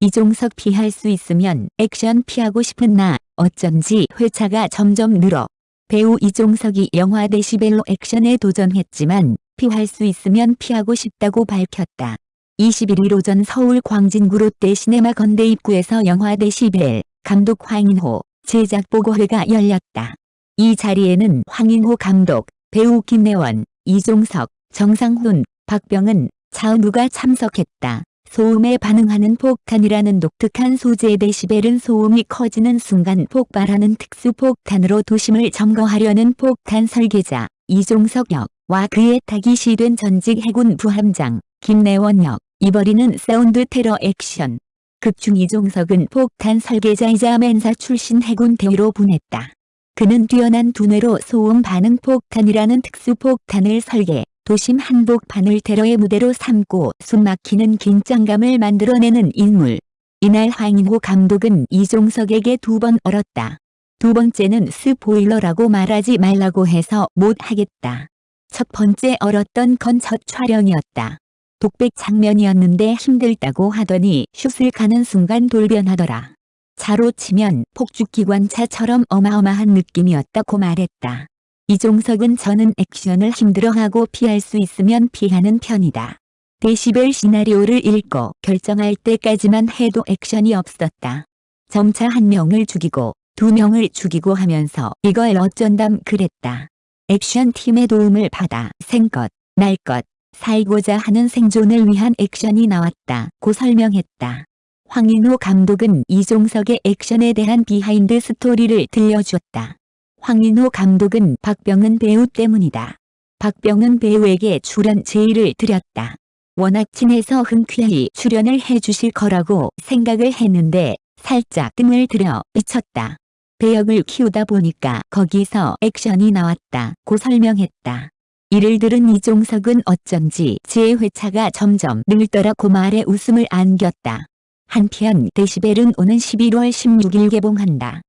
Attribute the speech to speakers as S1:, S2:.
S1: 이종석 피할 수 있으면 액션 피하고 싶은 나 어쩐지 회차가 점점 늘어. 배우 이종석이 영화 데시벨로 액션에 도전했지만 피할 수 있으면 피하고 싶다고 밝혔다. 21일 오전 서울 광진구 롯데 시네마 건대 입구에서 영화 데시벨 감독 황인호 제작 보고회가 열렸다. 이 자리에는 황인호 감독, 배우 김내원, 이종석, 정상훈, 박병은, 차은우가 참석했다. 소음에 반응하는 폭탄이라는 독특한 소재의 데시벨은 소음이 커지는 순간 폭발하는 특수 폭탄으로 도심을 점거하려는 폭탄 설계자 이종석 역과 그의 타깃이 된 전직 해군 부함장 김내원 역, 이 벌이는 사운드 테러 액션. 극중 이종석은 폭탄 설계자이자 멘사 출신 해군 대위로 분했다. 그는 뛰어난 두뇌로 소음 반응 폭탄이라는 특수 폭탄을 설계, 도심 한복판을 테러의 무대로 삼고 숨막히는 긴장감을 만들어내는 인물. 이날 황인호 감독은 이종석에게 두 번 얼었다. 두 번째는 스포일러라고 말하지 말라고 해서 못하겠다. 첫 번째 얼었던 건 첫 촬영이었다. 독백 장면이었는데 힘들다고 하더니 슛을 가는 순간 돌변하더라. 차로 치면 폭죽기관차처럼 어마어마한 느낌이었다고 말했다. 이종석은 저는 액션을 힘들어하고 피할 수 있으면 피하는 편이다. 데시벨 시나리오를 읽고 결정할 때까지만 해도 액션이 없었다. 점차 한 명을 죽이고 두 명을 죽이고 하면서 이걸 어쩐담 그랬다. 액션팀의 도움을 받아 생것, 날것, 살고자 하는 생존을 위한 액션이 나왔다. 고 설명했다. 황인호 감독은 이종석의 액션에 대한 비하인드 스토리를 들려주었다. 황인호 감독은 박병은 배우 때문이다. 박병은 배우에게 출연 제의를 드렸다. 워낙 친해서 흔쾌히 출연을 해주실 거라고 생각을 했는데 살짝 뜸을 들여 미쳤다. 배역을 키우다 보니까 거기서 액션이 나왔다. 고 설명했다. 이를 들은 이종석은 어쩐지 제 회차가 점점 늘더라고 말에 웃음을 안겼다. 한편 데시벨은 오는 11월 16일 개봉한다.